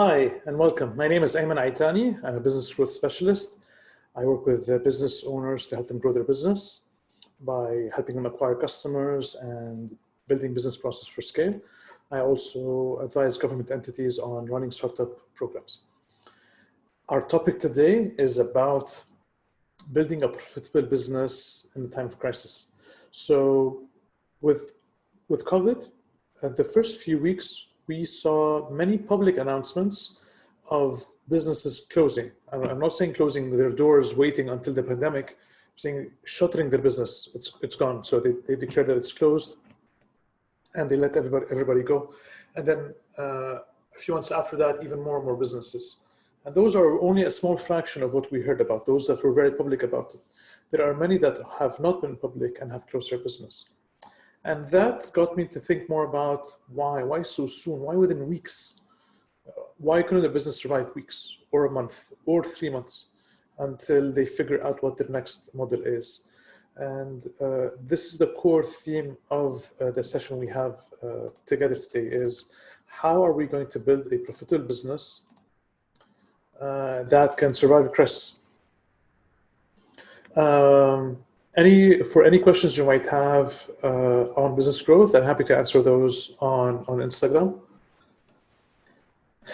Hi, and welcome. My name is Ayman Aitani. I'm a business growth specialist. I work with uh, business owners to help them grow their business by helping them acquire customers and building business process for scale. I also advise government entities on running startup programs. Our topic today is about building a profitable business in the time of crisis. So with, with COVID, uh, the first few weeks we saw many public announcements of businesses closing. I'm not saying closing their doors, waiting until the pandemic, I'm saying shuttering their business. It's, it's gone. So they, they declared that it's closed and they let everybody, everybody go. And then uh, a few months after that, even more and more businesses. And those are only a small fraction of what we heard about, those that were very public about it. There are many that have not been public and have closed their business. And that got me to think more about why, why so soon, why within weeks? Why couldn't a business survive weeks or a month or three months until they figure out what their next model is? And uh, this is the core theme of uh, the session we have uh, together today is how are we going to build a profitable business uh, that can survive a crisis? Um, any for any questions you might have uh, on business growth, I'm happy to answer those on, on Instagram.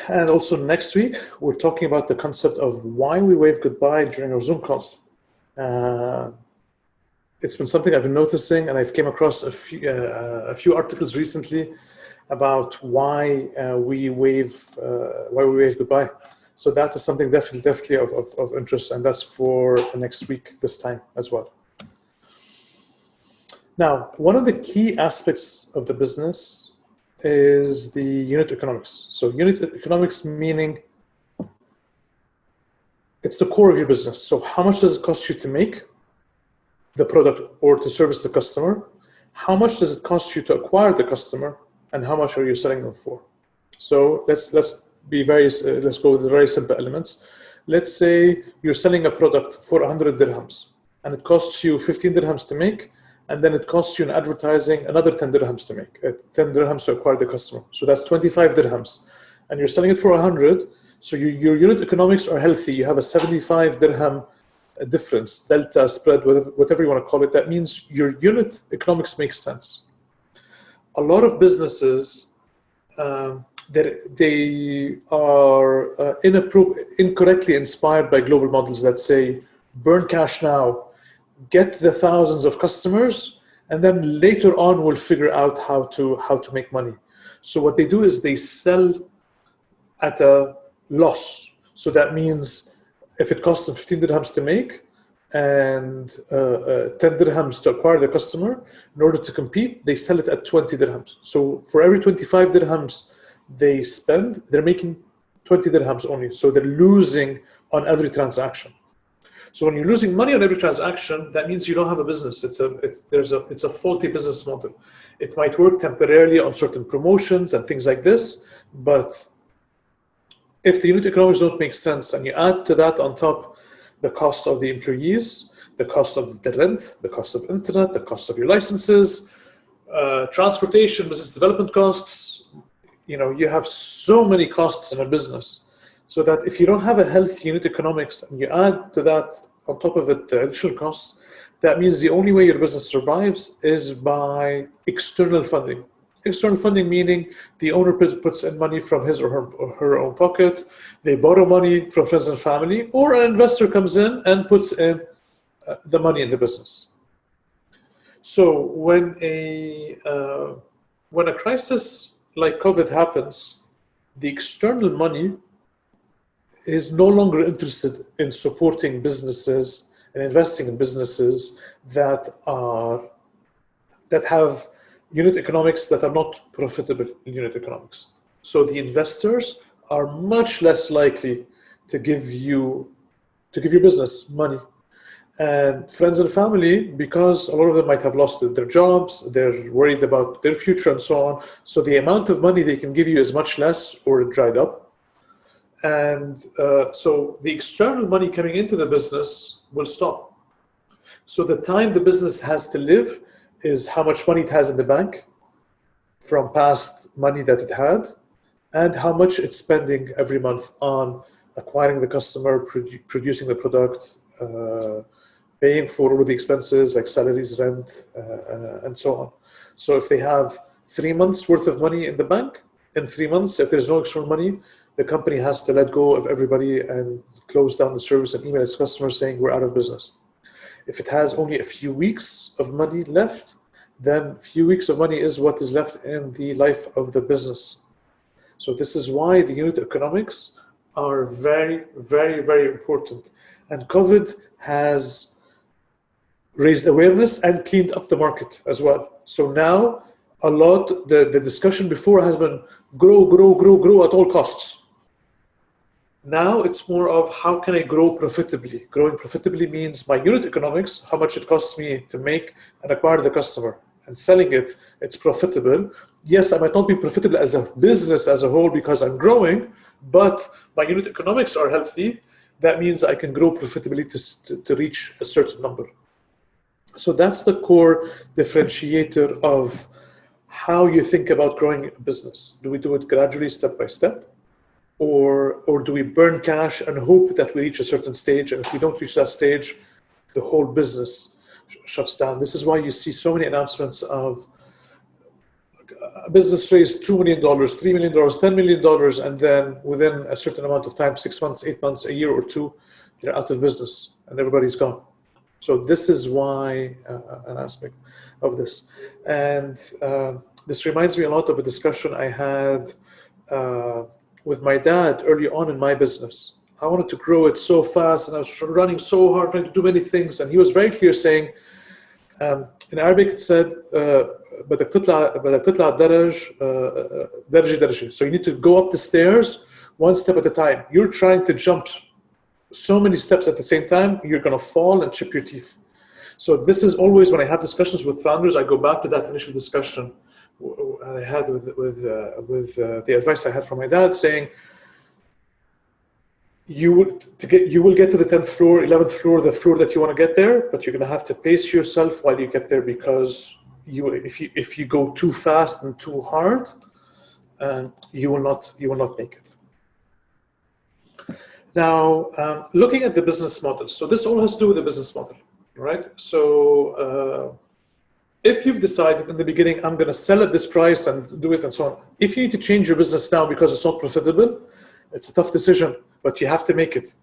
And also next week, we're talking about the concept of why we wave goodbye during our Zoom calls. Uh, it's been something I've been noticing, and I've came across a few, uh, a few articles recently about why uh, we wave uh, why we wave goodbye. So that is something definitely definitely of, of, of interest, and that's for next week this time as well. Now, one of the key aspects of the business is the unit economics. So unit economics meaning it's the core of your business. So how much does it cost you to make the product or to service the customer? How much does it cost you to acquire the customer? And how much are you selling them for? So let's let's be very uh, let's go with the very simple elements. Let's say you're selling a product for 100 dirhams and it costs you 15 dirhams to make and then it costs you in advertising another 10 dirhams to make, uh, 10 dirhams to acquire the customer. So that's 25 dirhams. And you're selling it for 100, so you, your unit economics are healthy. You have a 75 dirham uh, difference, delta, spread, whatever, whatever you want to call it. That means your unit economics makes sense. A lot of businesses, um, they are uh, incorrectly inspired by global models that say, burn cash now, get the thousands of customers, and then later on we'll figure out how to how to make money. So what they do is they sell at a loss. So that means if it costs them 15 dirhams to make and uh, uh, 10 dirhams to acquire the customer, in order to compete, they sell it at 20 dirhams. So for every 25 dirhams they spend, they're making 20 dirhams only. So they're losing on every transaction. So when you're losing money on every transaction, that means you don't have a business. It's a it's, there's a it's a faulty business model. It might work temporarily on certain promotions and things like this, but if the unit economics don't make sense and you add to that on top the cost of the employees, the cost of the rent, the cost of internet, the cost of your licenses, uh, transportation, business development costs, you know, you have so many costs in a business so that if you don't have a healthy unit economics and you add to that on top of it the additional costs, that means the only way your business survives is by external funding. External funding meaning the owner puts in money from his or her, or her own pocket, they borrow money from friends and family, or an investor comes in and puts in uh, the money in the business. So when a, uh, when a crisis like COVID happens, the external money is no longer interested in supporting businesses and investing in businesses that are that have unit economics that are not profitable unit economics. So the investors are much less likely to give you to give your business money. And friends and family, because a lot of them might have lost their jobs, they're worried about their future and so on. So the amount of money they can give you is much less or dried up. And uh, so the external money coming into the business will stop. So the time the business has to live is how much money it has in the bank from past money that it had and how much it's spending every month on acquiring the customer, produ producing the product, uh, paying for all the expenses like salaries, rent, uh, uh, and so on. So if they have three months worth of money in the bank, in three months, if there's no extra money, the company has to let go of everybody and close down the service and email its customers saying we're out of business. If it has only a few weeks of money left, then few weeks of money is what is left in the life of the business. So this is why the unit economics are very, very, very important. And COVID has raised awareness and cleaned up the market as well. So now a lot, the, the discussion before has been grow, grow, grow, grow at all costs. Now it's more of how can I grow profitably? Growing profitably means my unit economics, how much it costs me to make and acquire the customer and selling it, it's profitable. Yes, I might not be profitable as a business as a whole because I'm growing, but my unit economics are healthy. That means I can grow profitably to, to, to reach a certain number. So that's the core differentiator of how you think about growing a business. Do we do it gradually, step by step? Or, or do we burn cash and hope that we reach a certain stage? And if we don't reach that stage, the whole business shuts down. This is why you see so many announcements of a business raised $2 million, $3 million, $10 million, and then within a certain amount of time, six months, eight months, a year or two, they're out of business and everybody's gone. So this is why uh, an aspect of this. And uh, this reminds me a lot of a discussion I had uh, with my dad early on in my business. I wanted to grow it so fast and I was running so hard, trying to do many things. And he was very clear saying, um, in Arabic it said, بدك تطلع بدك تطلع الدرج درجة درجة. So you need to go up the stairs one step at a time. You're trying to jump so many steps at the same time, you're going to fall and chip your teeth. So this is always when I have discussions with founders, I go back to that initial discussion I had with with uh, with uh, the advice I had from my dad, saying you would to get you will get to the 10th floor 11th floor the floor that you want to get there but you're going to have to pace yourself while you get there because you if you if you go too fast and too hard uh, you will not you will not make it. Now um, looking at the business model so this all has to do with the business model right? So uh, if you've decided in the beginning i'm going to sell at this price and do it and so on if you need to change your business now because it's not profitable it's a tough decision but you have to make it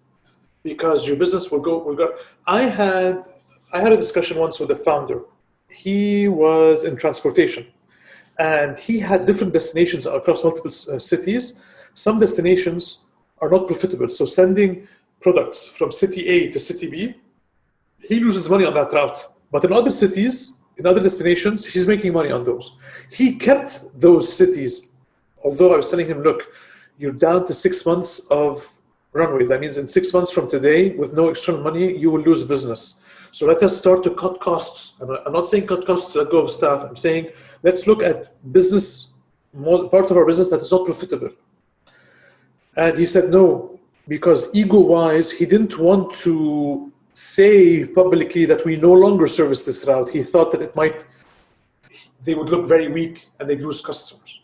because your business will go will go. I had i had a discussion once with a founder. He was in transportation and he had different destinations across multiple uh, cities. Some destinations are not profitable so sending products from city a to city b he loses money on that route. But in other cities in other destinations he's making money on those he kept those cities although i was telling him look you're down to six months of runway. That means in six months from today, with no external money, you will lose business. So let us start to cut costs. I'm not saying cut costs, let go of staff. I'm saying let's look at business, part of our business that is not profitable. And he said no, because ego-wise, he didn't want to say publicly that we no longer service this route. He thought that it might, they would look very weak and they'd lose customers.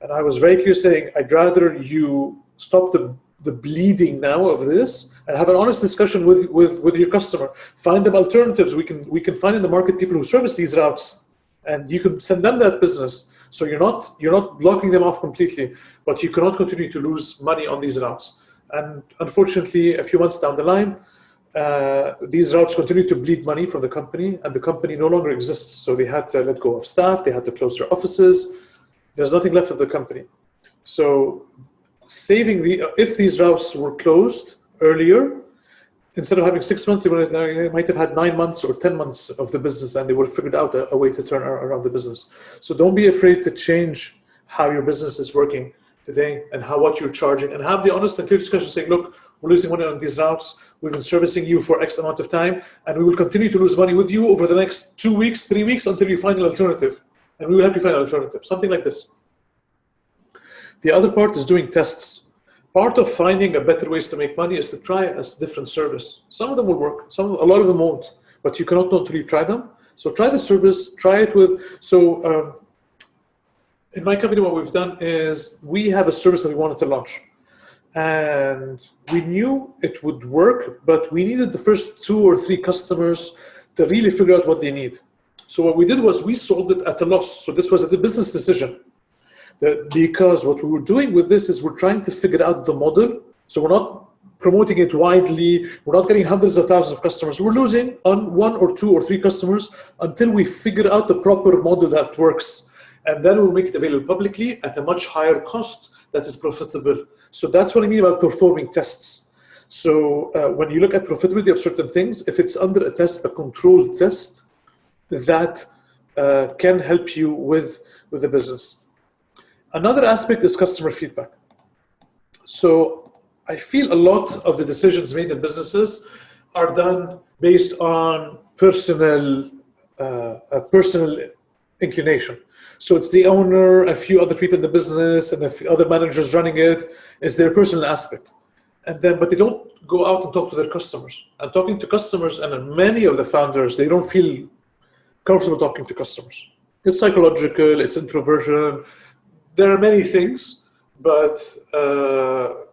And I was very clear saying, I'd rather you stop the the bleeding now of this and have an honest discussion with, with, with your customer. Find them alternatives. We can, we can find in the market people who service these routes and you can send them that business. So you're not, you're not blocking them off completely, but you cannot continue to lose money on these routes. And unfortunately, a few months down the line, uh, these routes continue to bleed money from the company and the company no longer exists. So they had to let go of staff, they had to close their offices. There's nothing left of the company. So saving the, if these routes were closed earlier, instead of having six months, they, might have had nine months or 10 months of the business and they would have figured out a, a, way to turn around the business. So don't be afraid to change how your business is working today and how what you're charging and have the honest and clear discussion saying, look, we're losing money on these routes. We've been servicing you for X amount of time and we will continue to lose money with you over the next two weeks, three weeks until you find an alternative. And we will help you find an alternative, something like this. The other part is doing tests. Part of finding a better ways to make money is to try a different service. Some of them will work, some, a lot of them won't, but you cannot know until you try them. So try the service, try it with, so um, in my company, what we've done is we have a service that we wanted to launch. And we knew it would work, but we needed the first two or three customers to really figure out what they need. So what we did was we sold it at a loss. So this was a business decision. That because what we were doing with this is we're trying to figure out the model. So we're not promoting it widely. We're not getting hundreds of thousands of customers. We're losing on one or two or three customers until we figure out the proper model that works. And then we'll make it available publicly at a much higher cost that is profitable. So that's what I mean about performing tests. So uh, when you look at profitability of certain things, if it's under a test, a controlled test, that uh, can help you with, with the business. Another aspect is customer feedback. So I feel a lot of the decisions made in businesses are done based on personal, uh, personal inclination. So it's the owner, a few other people in the business, and a few other managers running it. it. Is their personal aspect, and then but they don't go out and talk to their customers. And talking to customers, and many of the founders, they don't feel comfortable talking to customers. It's psychological, it's introversion. There are many things, but. Uh,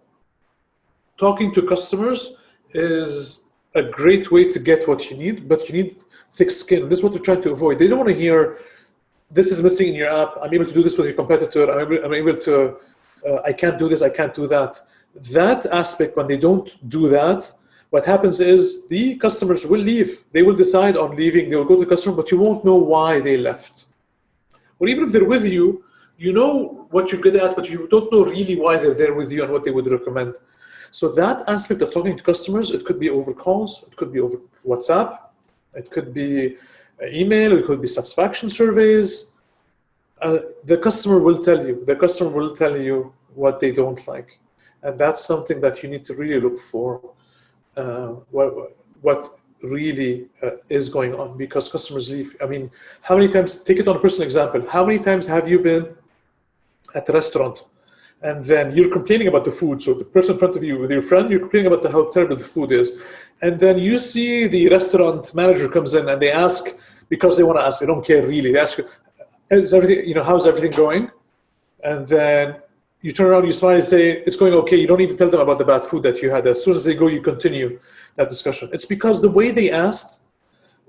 talking to customers is a great way to get what you need, but you need thick skin. This is what they're trying to avoid. They don't want to hear, this is missing in your app. I'm able to do this with your competitor. I'm able, I'm able to, uh, I can't do this, I can't do that. That aspect, when they don't do that, what happens is the customers will leave. They will decide on leaving. They will go to the customer, but you won't know why they left. Or even if they're with you, you know what you're good at, but you don't know really why they're there with you and what they would recommend. So that aspect of talking to customers, it could be over calls, it could be over WhatsApp, it could be email, it could be satisfaction surveys. Uh, the customer will tell you, the customer will tell you what they don't like. And that's something that you need to really look for, uh, what, what really uh, is going on because customers leave. I mean, how many times, take it on a personal example, how many times have you been at a restaurant and then you're complaining about the food. So the person in front of you with your friend, you're complaining about the, how terrible the food is. And then you see the restaurant manager comes in and they ask, because they want to ask, they don't care really. They ask, is everything, you know, how's everything going? And then you turn around, you smile and say, it's going okay. You don't even tell them about the bad food that you had. As soon as they go, you continue that discussion. It's because the way they asked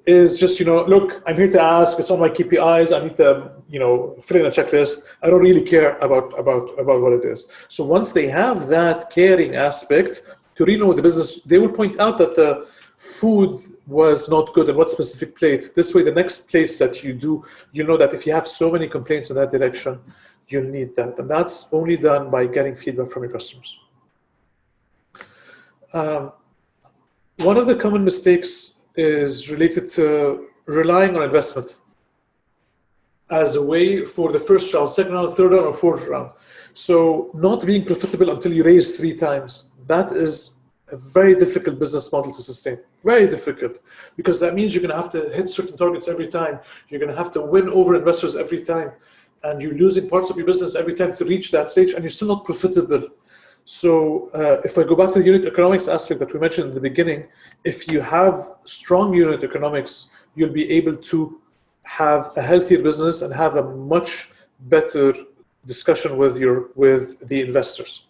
is just, you know, look, I'm here to ask, it's on my KPIs, I need to, you know, fill in a checklist. I don't really care about, about, about what it is. So once they have that caring aspect to really know the business, they will point out that the food was not good and what specific plate. This way, the next place that you do, you know that if you have so many complaints in that direction, you need that. And that's only done by getting feedback from your customers. Um, one of the common mistakes is related to relying on investment as a way for the first round, second round, third round, or fourth round. So not being profitable until you raise three times, that is a very difficult business model to sustain. Very difficult, because that means you're going to have to hit certain targets every time. You're going to have to win over investors every time. And you're losing parts of your business every time to reach that stage, and you're still not profitable. So uh, if I go back to the unit economics aspect that we mentioned in the beginning, if you have strong unit economics, you'll be able to have a healthier business and have a much better discussion with your with the investors.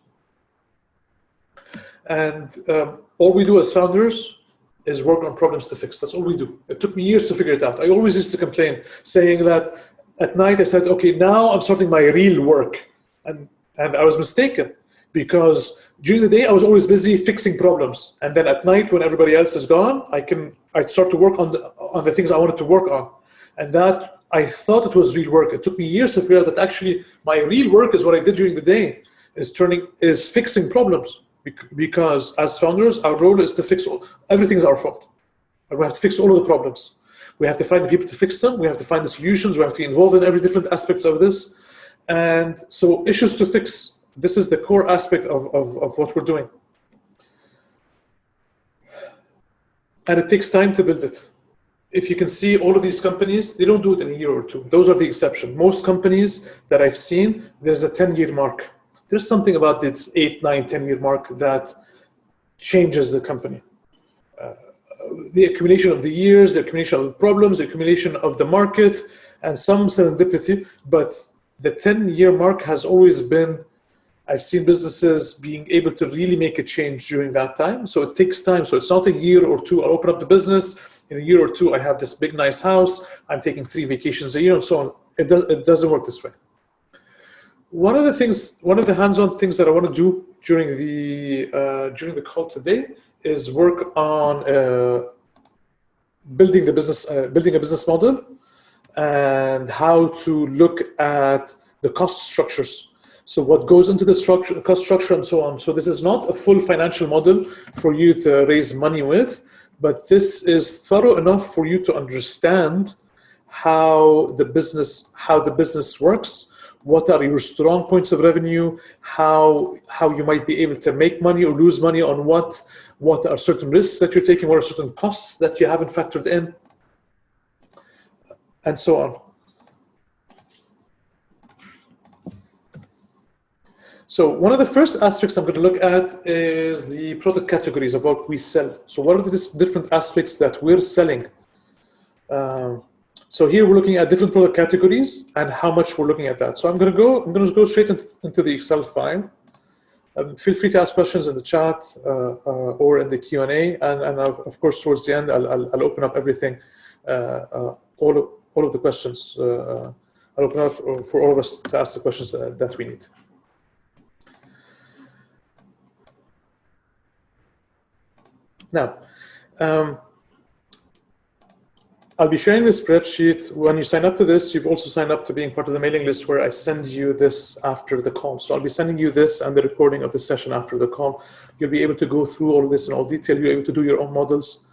And um, all we do as founders is work on problems to fix. That's all we do. It took me years to figure it out. I always used to complain, saying that at night I said, okay, now I'm starting my real work. And, and I was mistaken because during the day I was always busy fixing problems, and then at night when everybody else is gone, I can I start to work on the on the things I wanted to work on, and that I thought it was real work. It took me years to figure out that actually my real work is what I did during the day, is turning is fixing problems because as founders our role is to fix all, everything is our fault. We have to fix all of the problems. We have to find the people to fix them. We have to find the solutions. We have to be involved in every different aspects of this. And so issues to fix this is the core aspect of, of, of what we're doing. And it takes time to build it. If you can see all of these companies, they don't do it in a year or two. Those are the exception. Most companies that I've seen, there's a 10-year mark. There's something about this 8, 9, 10-year mark that changes the company. Uh, the accumulation of the years, the accumulation of problems, the accumulation of the market, and some serendipity, but the 10 year mark has always been I've seen businesses being able to really make a change during that time. So it takes time. So it's not a year or two. I'll open up the business. In a year or two, I have this big, nice house. I'm taking three vacations a year and so on. It, does, it doesn't work this way. One of the things, one of the hands-on things that I want to do during the uh, during the call today is work on uh, building the business, uh, building a business model, and how to look at the cost structures. So what goes into the structure, cost structure, and so on. So this is not a full financial model for you to raise money with, but this is thorough enough for you to understand how the business how the business works what are your strong points of revenue, how, how you might be able to make money or lose money on what, what are certain risks that you're taking, what are certain costs that you haven't factored in, and so on. So one of the first aspects I'm going to look at is the product categories of what we sell. So what are the different aspects that we're selling? Um, so here we're looking at different product categories and how much we're looking at that. So I'm going to go, I'm going to go straight into the Excel file. Um, feel free to ask questions in the chat uh, uh, or in the Q&A. And, and of course, towards the end, I'll, I'll, I'll open up everything, uh, uh all, of, all of the questions. Uh, I'll open up for all of us to ask the questions that we need. Now, um, I'll be sharing this spreadsheet. When you sign up to this, you've also signed up to being part of the mailing list where I send you this after the call. So I'll be sending you this and the recording of the session after the call. You'll be able to go through all of this in all detail. You're able to do your own models.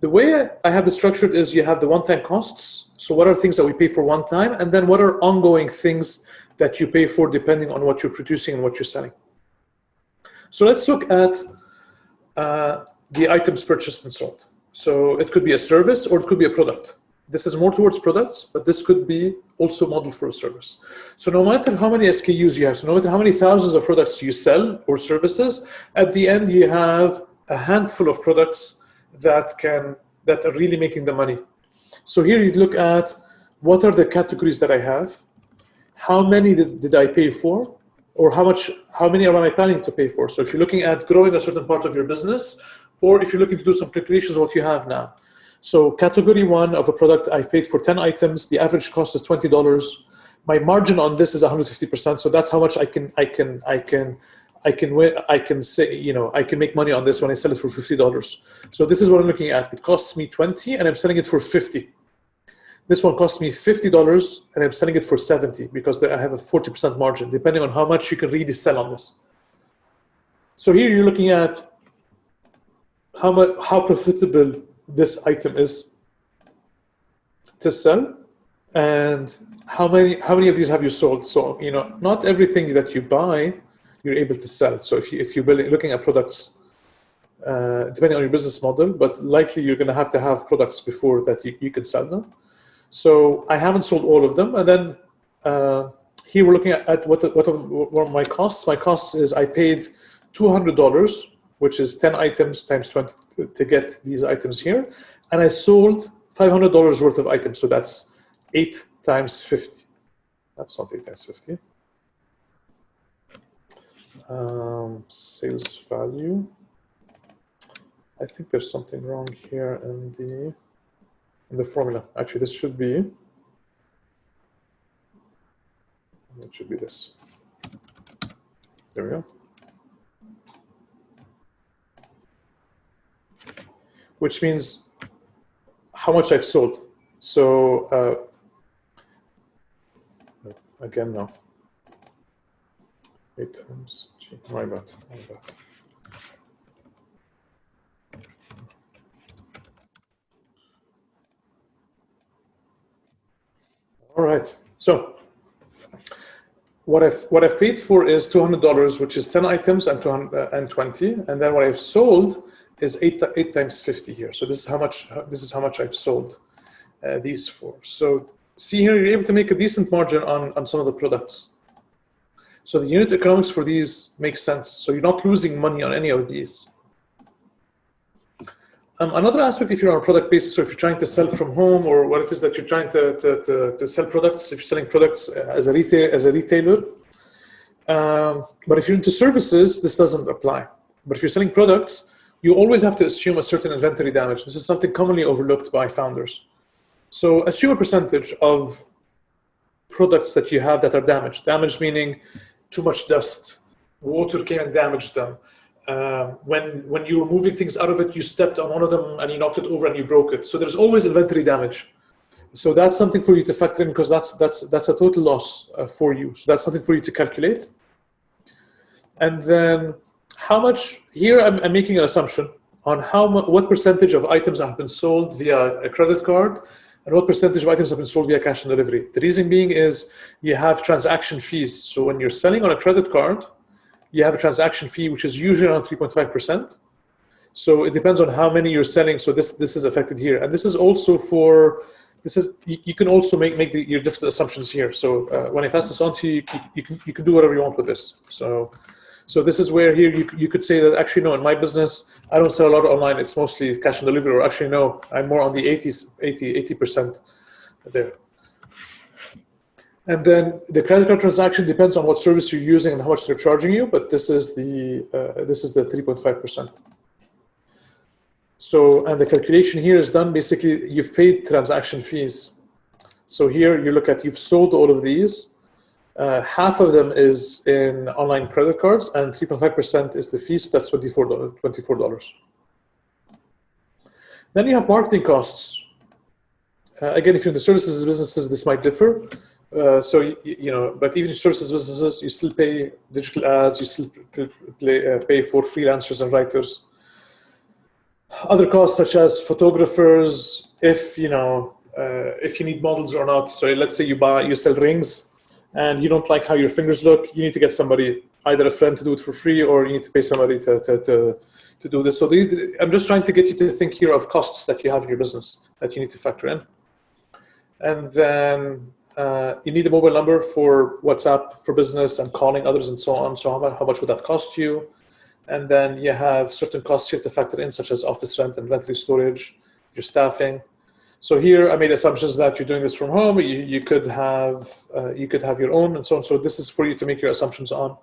The way I have this structured is you have the one-time costs. So what are things that we pay for one time? And then what are ongoing things that you pay for depending on what you're producing and what you're selling? So let's look at uh, the items purchased and sold. So it could be a service or it could be a product. This is more towards products, but this could be also modeled for a service. So no matter how many SKUs you have, so no matter how many thousands of products you sell or services, at the end you have a handful of products that can that are really making the money. So here you look at what are the categories that I have, how many did, did I pay for, or how much, how many am I planning to pay for? So if you're looking at growing a certain part of your business, or if you're looking to do some calculations what you have now. So category one of a product, I've paid for 10 items. The average cost is $20. My margin on this is 150%. So that's how much I can, I can, I can, I can I can say, you know, I can make money on this when I sell it for $50. So this is what I'm looking at. It costs me 20 and I'm selling it for 50. This one costs me $50 and I'm selling it for 70 because I have a 40% margin, depending on how much you can really sell on this. So here you're looking at how much how profitable this item is to sell and how many how many of these have you sold? So you know not everything that you buy you're able to sell. So if you if you're looking at products uh, depending on your business model but likely you're going to have to have products before that you, you can sell them so i haven't sold all of them and then uh, here we're looking at, at what what are, my costs my costs is i paid $200 which is 10 items times 20 to get these items here. And I sold $500 worth of items. So that's 8 times 50. That's not 8 times 50. Um, sales value. I think there's something wrong here in the in the formula. Actually, this should be it should be this. There we go. which means how much I've sold. So uh, again, now Eight times. Gee, my bad. My bad. All right. So what I've what I've paid for is two hundred dollars, which is ten items and two hundred and twenty, and then what I've sold is eight, eight times 50 here. So this is how much, this is how much I've sold uh, these for. So see here, you're able to make a decent margin on, on some of the products. So the unit economics for these makes sense. So you're not losing money on any of these. Um, another aspect, if you're on a product basis, or if you're trying to sell from home, or what it is that you're trying to, to, to, to sell products, if you're selling products as a retail as a retailer. Um, but if you're into services, this doesn't apply. But if you're selling products, you always have to assume a certain inventory damage. This is something commonly overlooked by founders. So assume a percentage of products that you have that are damaged. Damaged meaning too much dust, water came and damaged them. Uh, when when you were moving things out of it, you stepped on one of them and you knocked it over and you broke it. So there's always inventory damage. So that's something for you to factor in because that's that's that's a total loss uh, for you. So that's something for you to calculate. And then how much here I'm, I'm making an assumption on how what percentage of items have been sold via a credit card and what percentage of items have been sold via cash on delivery. The reason being is you have transaction fees. So when you're selling on a credit card, you have a transaction fee, which is usually around 3.5%. So it depends on how many you're selling. So this, this is affected here. And this is also for, this is, you, you can also make, make the, your different assumptions here. So uh, when I pass this on to you, you, you, can, you can do whatever you want with this. So so this is where here you, you could say that actually, no, in my business, I don't sell a lot online. It's mostly cash and delivery, or actually, no, I'm more on the 80s, 80, 80% there. And then the credit card transaction depends on what service you're using and how much they're charging you, but this is the, uh, this is the 3.5%. So, and the calculation here is done, basically, you've paid transaction fees. So here you look at, you've sold all of these, uh, half of them is in online credit cards and 3.5% is the fees, so that's $24. $24. Then you have marketing costs. Uh, again, if you're in the services businesses, this might differ. Uh, so, you, you, know, but even in services businesses, you still pay digital ads, you still play, uh, pay for freelancers and writers. Other costs such as photographers, if, you know, uh, if you need models or not. So let's say you buy, you sell rings, and you don't like how your fingers look, you need to get somebody, either a friend to do it for free or you need to pay somebody to, to, to, to do this. So the, I'm just trying to get you to think here of costs that you have in your business that you need to factor in. And then uh, you need a mobile number for WhatsApp for business and calling others and so on. So how much, how much would that cost you? And then you have certain costs here to factor in, such as office rent, inventory storage, your staffing, so here I made assumptions that you're doing this from home. You, you could have uh, you could have your own and so on. So this is for you to make your assumptions on.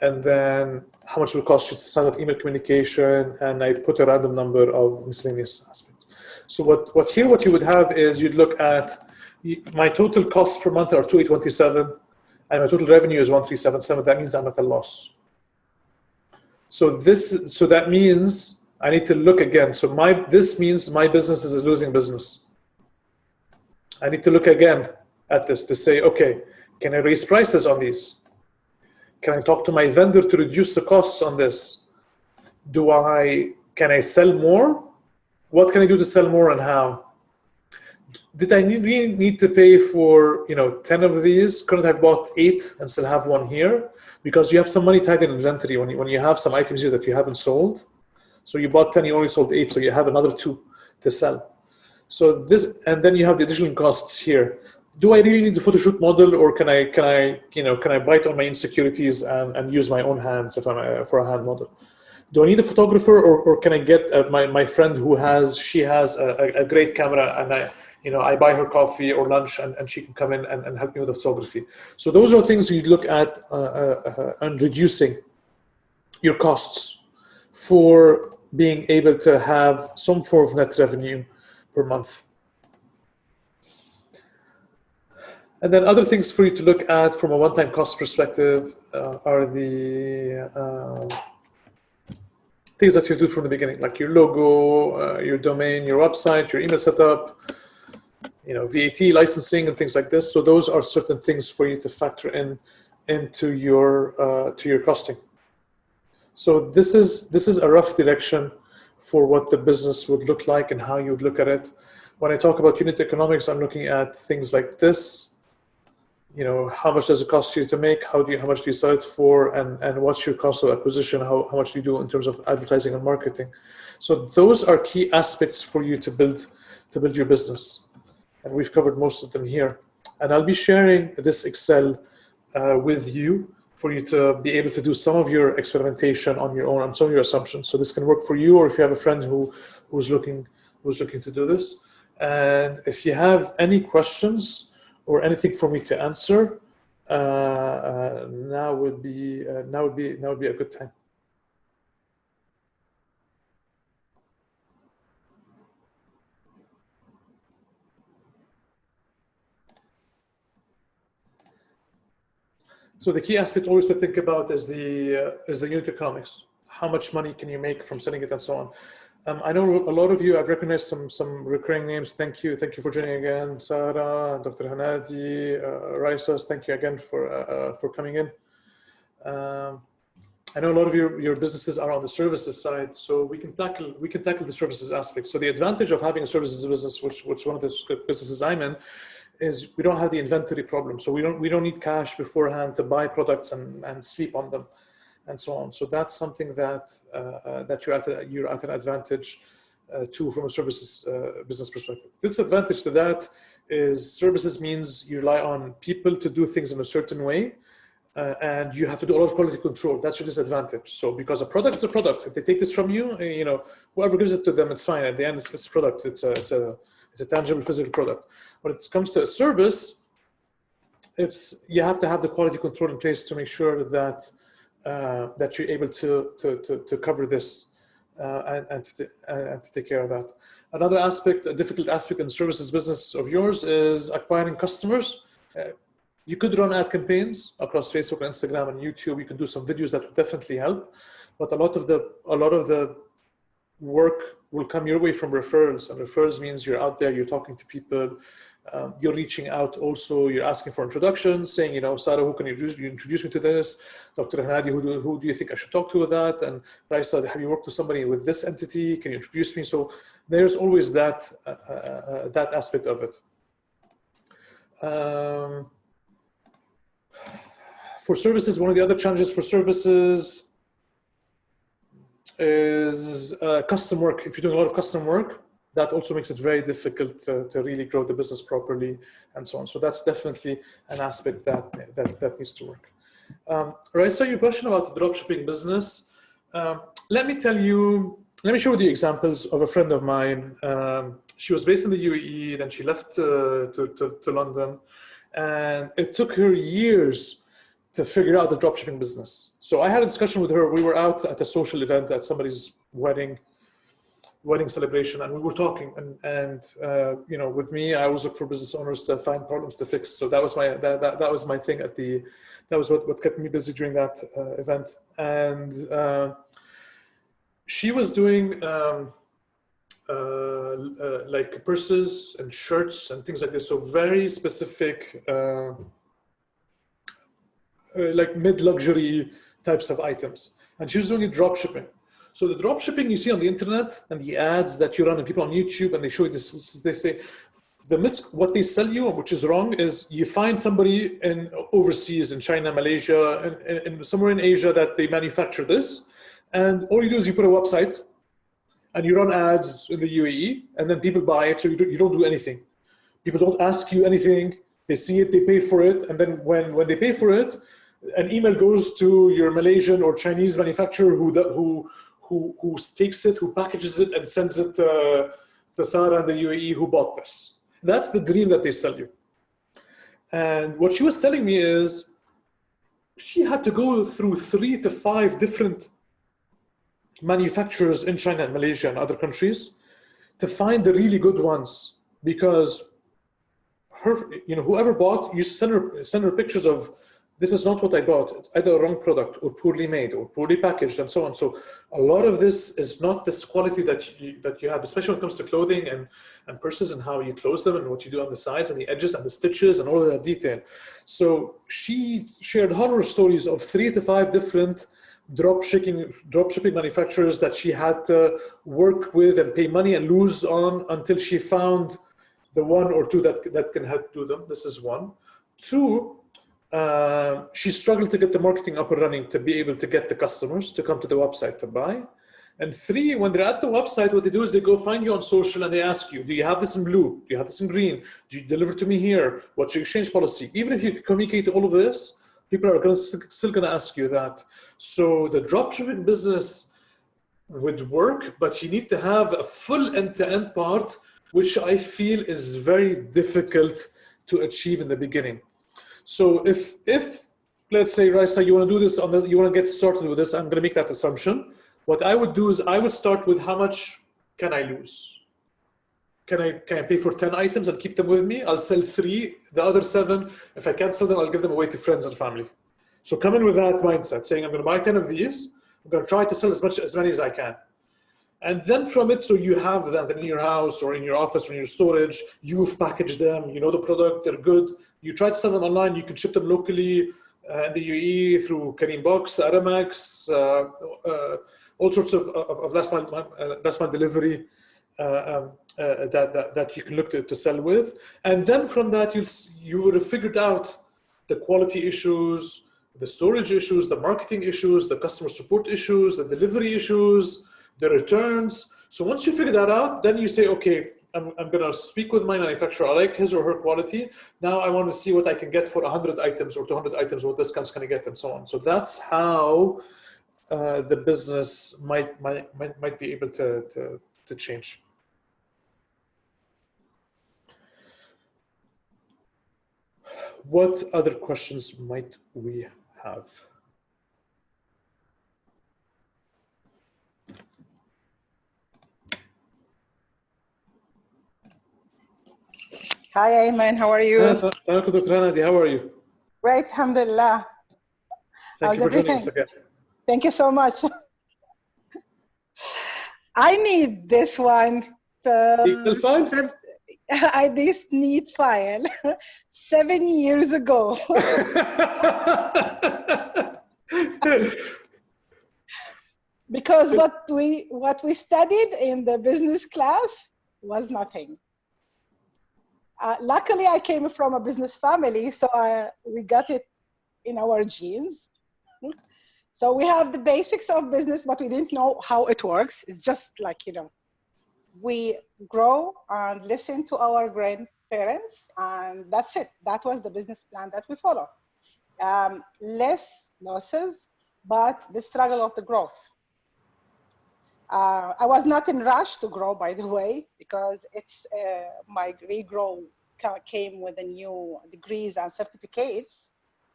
And then how much it will cost you to send out email communication, and I put a random number of miscellaneous aspects. So what, what here what you would have is you'd look at my total costs per month are 2827 and my total revenue is 1377. That means I'm at a loss. So this so that means I need to look again. So my this means my business is a losing business. I need to look again at this to say, okay, can I raise prices on these? Can I talk to my vendor to reduce the costs on this? Do I can I sell more? What can I do to sell more and how? Did I need, really need to pay for you know 10 of these? Couldn't I have bought eight and still have one here? Because you have some money tied in inventory when you, when you have some items here that you haven't sold so you bought 10, you only sold eight, so you have another two to sell. So this, and then you have the additional costs here. Do I really need the photo shoot model, or can I, can I, you know, can I bite on my insecurities and, and use my own hands if I'm a, for a hand model? Do I need a photographer, or, or can I get uh, my, my friend who has, she has a, a great camera, and I, you know, I buy her coffee or lunch, and, and she can come in and, and help me with the photography. So those are things you look at uh, uh, uh and reducing your costs for being able to have some form of net revenue per month. And then other things for you to look at from a one-time cost perspective uh, are the uh, things that you do from the beginning, like your logo, uh, your domain, your website, your email setup, you know, VAT licensing and things like this. So those are certain things for you to factor in into your uh, to your costing. So this is, this is a rough direction for what the business would look like and how you would look at it. When I talk about unit economics, I'm looking at things like this. You know, how much does it cost you to make? How do you, how much do you sell it for? And, and what's your cost of acquisition? How, how much do you do in terms of advertising and marketing? So those are key aspects for you to build, to build your business. And we've covered most of them here. And I'll be sharing this Excel uh, with you for you to be able to do some of your experimentation on your own and some of your assumptions. So this can work for you, or if you have a friend who who's looking who's looking to do this. And if you have any questions or anything for me to answer, uh, uh, now would be uh, now would be now would be a good time. So the key aspect always to think about is the uh, is the unit economics. How much money can you make from selling it and so on. Um, I know a lot of you, I've recognized some some recurring names. Thank you. Thank you for joining again. Sarah, Dr. Hanadi, uh, Raisas, thank you again for uh, uh, for coming in. Um, I know a lot of your, your businesses are on the services side, so we can tackle we can tackle the services aspect. So the advantage of having a services business, which which one of the businesses I'm in, is we don't have the inventory problem. So we don't we don't need cash beforehand to buy products and, and sleep on them and so on. So that's something that uh, uh, that you're at a, you're at an advantage uh, to from a services uh, business perspective. Disadvantage to that is services means you rely on people to do things in a certain way. Uh, and you have to do a lot of quality control. That's your disadvantage. So because a product is a product, if they take this from you, you know, whoever gives it to them, it's fine. At the end, it's, it's a product. It's a, it's a it's a tangible physical product. When it comes to a service, it's you have to have the quality control in place to make sure that uh, that you're able to to to, to cover this uh, and, and, to, and to take care of that. Another aspect, a difficult aspect in services business of yours is acquiring customers. Uh, you could run ad campaigns across Facebook, and Instagram, and YouTube. You can do some videos that would definitely help, but a lot of the a lot of the work will come your way from referrals and referrals means you're out there you're talking to people um, you're reaching out also you're asking for introductions saying you know Sarah who can you introduce, you introduce me to this? Dr. Hanadi who do, who do you think I should talk to with that? And Raisa have you worked with somebody with this entity? Can you introduce me? So there's always that uh, uh, uh that aspect of it. Um, for services one of the other challenges for services is uh, custom work. If you're doing a lot of custom work, that also makes it very difficult to, to, really grow the business properly and so on. So that's definitely an aspect that, that, that needs to work. Um, so your question about the dropshipping business. Um, let me tell you, let me show you the examples of a friend of mine. Um, she was based in the UAE, then she left uh, to, to, to London. And it took her years to figure out the dropshipping business. So I had a discussion with her. We were out at a social event at somebody's wedding, wedding celebration, and we were talking. And, and uh, you know, with me, I always look for business owners to find problems to fix. So that was my that, that, that was my thing at the that was what, what kept me busy during that uh, event. And uh, she was doing um, uh, uh, like purses and shirts and things like this. So very specific uh, like mid-luxury types of items. And she was doing it drop shipping. So the drop shipping you see on the internet and the ads that you run and people on YouTube and they show you this, they say, the mis what they sell you, which is wrong, is you find somebody in overseas in China, Malaysia, and, and somewhere in Asia that they manufacture this. And all you do is you put a website and you run ads in the UAE and then people buy it. So you, do, you don't do anything. People don't ask you anything. They see it, they pay for it. And then when, when they pay for it, an email goes to your Malaysian or Chinese manufacturer who who who who takes it, who packages it, and sends it uh, to Sarah and the UAE who bought this. That's the dream that they sell you. And what she was telling me is she had to go through three to five different manufacturers in China and Malaysia and other countries to find the really good ones because her, you know, whoever bought, you send her, send her pictures of this is not what I bought. It's either a wrong product or poorly made or poorly packaged and so on. So a lot of this is not this quality that you, that you have, especially when it comes to clothing and, and purses and how you close them and what you do on the sides and the edges and the stitches and all of that detail. So she shared horror stories of three to five different drop shipping, drop shipping manufacturers that she had to work with and pay money and lose on until she found the one or two that, that can help do them. This is one. Two, uh, she struggled to get the marketing up and running to be able to get the customers to come to the website to buy. And three, when they're at the website, what they do is they go find you on social and they ask you, do you have this in blue? Do you have this in green? Do you deliver to me here? What's your exchange policy? Even if you communicate all of this, People are gonna, still going to ask you that. So the dropshipping business would work, but you need to have a full end-to-end -end part, which I feel is very difficult to achieve in the beginning. So if, if let's say, Raisa, you want to do this on the, you want to get started with this, I'm going to make that assumption. What I would do is I would start with how much can I lose? can I, can I pay for 10 items and keep them with me? I'll sell three, the other seven, if I can't sell them, I'll give them away to friends and family. So come in with that mindset, saying I'm gonna buy 10 of these, I'm gonna try to sell as much as many as I can. And then from it, so you have them in your house or in your office or in your storage, you've packaged them, you know the product, they're good. You try to sell them online, you can ship them locally uh, in the UAE through Careem Box, Aramex, uh, uh, all sorts of, of, of last mile, uh, last mile delivery. Um, that, that, that you can look to, to sell with. And then from that, you'll, you would have figured out the quality issues, the storage issues, the marketing issues, the customer support issues, the delivery issues, the returns. So once you figure that out, then you say, okay, I'm, I'm going to speak with my manufacturer. I like his or her quality. Now I want to see what I can get for 100 items or 200 items, what discounts can I get, and so on. So that's how uh, the business might, might, might, might be able to, to, to change. what other questions might we have? Hi, Ayman. How are you? Dr. Hanadi, how are you? Great, alhamdulillah. Thank How's you for everything? joining us again. Thank you so much. I need this one. Uh, I this need file seven years ago. because what we what we studied in the business class was nothing. Uh, luckily, I came from a business family, so I, we got it in our genes. So we have the basics of business, but we didn't know how it works. It's just like, you know, we grow and listen to our grandparents and that's it. That was the business plan that we follow. Um, less losses, but the struggle of the growth. Uh, I was not in rush to grow, by the way, because it's uh, my regrow came with the new degrees and certificates,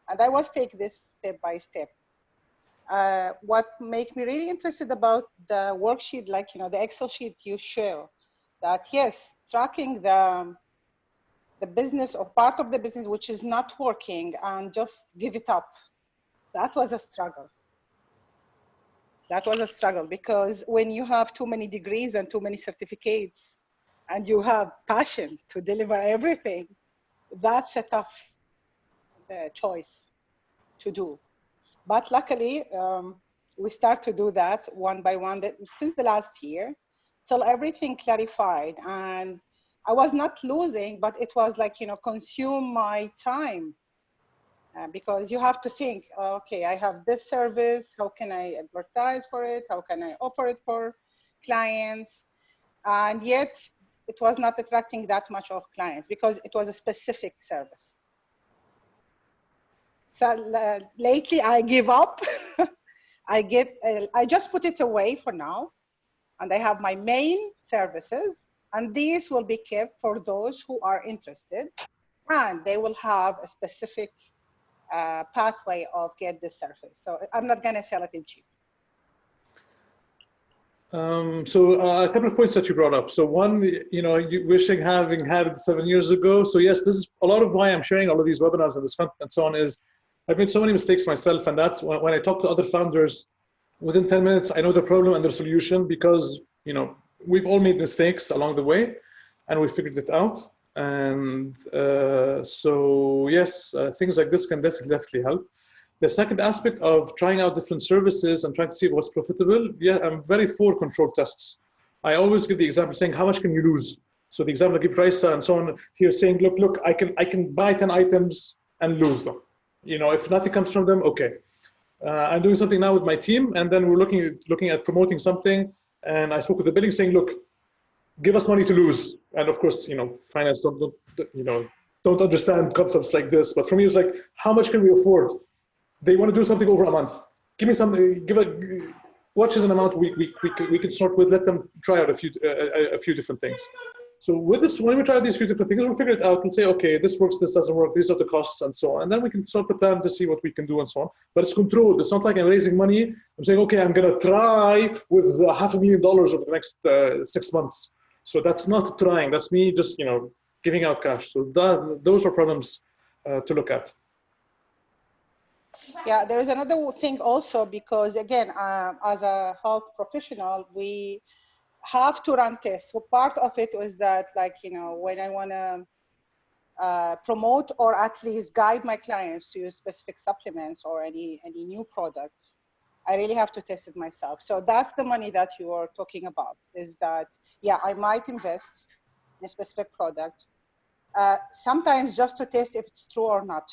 and I was take this step by step uh, what make me really interested about the worksheet, like, you know, the Excel sheet you share, that yes, tracking the, the business or part of the business which is not working and just give it up. That was a struggle. That was a struggle because when you have too many degrees and too many certificates and you have passion to deliver everything, that's a tough uh, choice to do. But luckily, um, we start to do that one by one that, since the last year till everything clarified. And I was not losing, but it was like, you know, consume my time. Uh, because you have to think, okay, I have this service, how can I advertise for it? How can I offer it for clients? And yet it was not attracting that much of clients because it was a specific service. So uh, lately I give up. I get, uh, I just put it away for now. And I have my main services and these will be kept for those who are interested and they will have a specific uh, pathway of get this service. So I'm not gonna sell it in cheap. Um, so uh, a couple of points that you brought up. So one, you know, you wishing having had it seven years ago. So yes, this is a lot of why I'm sharing all of these webinars and this content and so on is I've made so many mistakes myself, and that's when, when I talk to other founders, within 10 minutes, I know the problem and the solution because, you know, we've all made mistakes along the way and we figured it out. And uh, so, yes, uh, things like this can definitely, definitely help. The second aspect of trying out different services and trying to see what's profitable, yeah, I'm very for control tests. I always give the example saying, how much can you lose? So the example I give Raisa and so on here saying, look, look, I can, I can buy 10 items and lose them you know, if nothing comes from them, okay. Uh, I'm doing something now with my team, and then we're looking looking at promoting something. And I spoke with the billing saying, look, give us money to lose. And of course, you know, finance don't, don't you know don't understand concepts like this. But for me, it's like, how much can we afford they want to do something over a month. Give me something. Give a what is an amount we we we can, we can start with. Let them try out a few uh, a, few different things. So with this, when we try these few different things, we'll figure it out and say, okay, this works, this doesn't work, these are the costs and so on. And then we can start the plan to see what we can do and so on. But it's controlled. It's not like I'm raising money. I'm saying, okay, I'm going to try with half a million dollars over the next uh, six months. So that's not trying. That's me just, you know, giving out cash. So that, those are problems uh, to look at. Yeah, there is another thing also because again, uh, as a health professional, we have to run tests. So part of it was that like, you know, when I want to uh, promote or at least guide my clients to use specific supplements or any, any new products, I really have to test it myself. So that's the money that you are talking about is that, yeah, I might invest in a specific product, uh, sometimes just to test if it's true or not.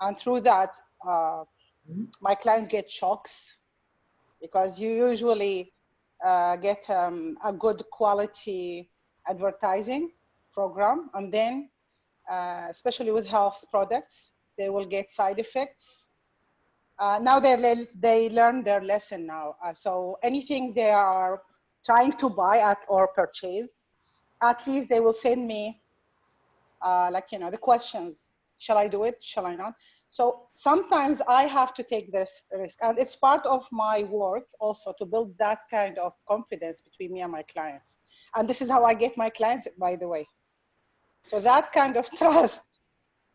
And through that, uh, mm -hmm. my clients get shocks because you usually uh, get um, a good quality advertising program. And then, uh, especially with health products, they will get side effects. Uh, now they, they learn their lesson now. Uh, so anything they are trying to buy at or purchase, at least they will send me uh, like, you know, the questions. Shall I do it? Shall I not? So sometimes I have to take this risk and it's part of my work also to build that kind of confidence between me and my clients. And this is how I get my clients, by the way. So that kind of trust,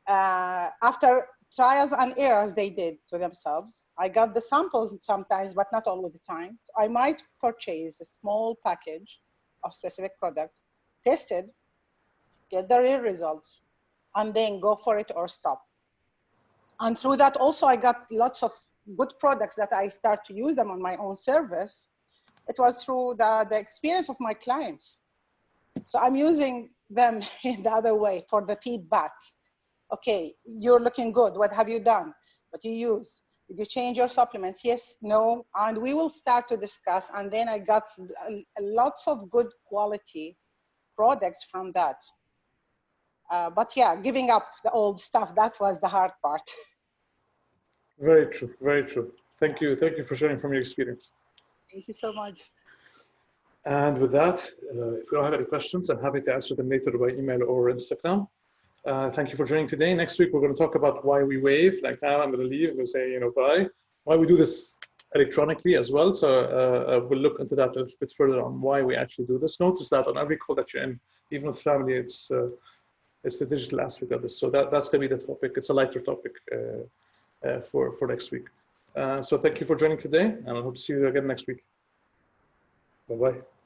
uh, after trials and errors they did to themselves, I got the samples sometimes, but not all the time. So I might purchase a small package of specific product, test it, get the real results, and then go for it or stop and through that also I got lots of good products that I start to use them on my own service. It was through the, the experience of my clients. So I'm using them in the other way for the feedback. Okay, you're looking good. What have you done? What you use? Did you change your supplements? Yes, no. And we will start to discuss. And then I got lots of good quality products from that. Uh, but yeah, giving up the old stuff, that was the hard part. Very true, very true. Thank you. Thank you for sharing from your experience. Thank you so much. And with that, uh, if we don't have any questions, I'm happy to answer them later by email or Instagram. Uh, thank you for joining today. Next week, we're going to talk about why we wave. Like now, I'm going to leave. To say, you know, bye. Why we do this electronically as well. So uh, uh, we'll look into that a little bit further on why we actually do this. Notice that on every call that you're in, even with family, it's uh, it's the digital aspect of this. So that, that's going to be the topic. It's a lighter topic. Uh, uh, for, for next week. So thank you for joining today and I hope to see you again next week. Bye-bye.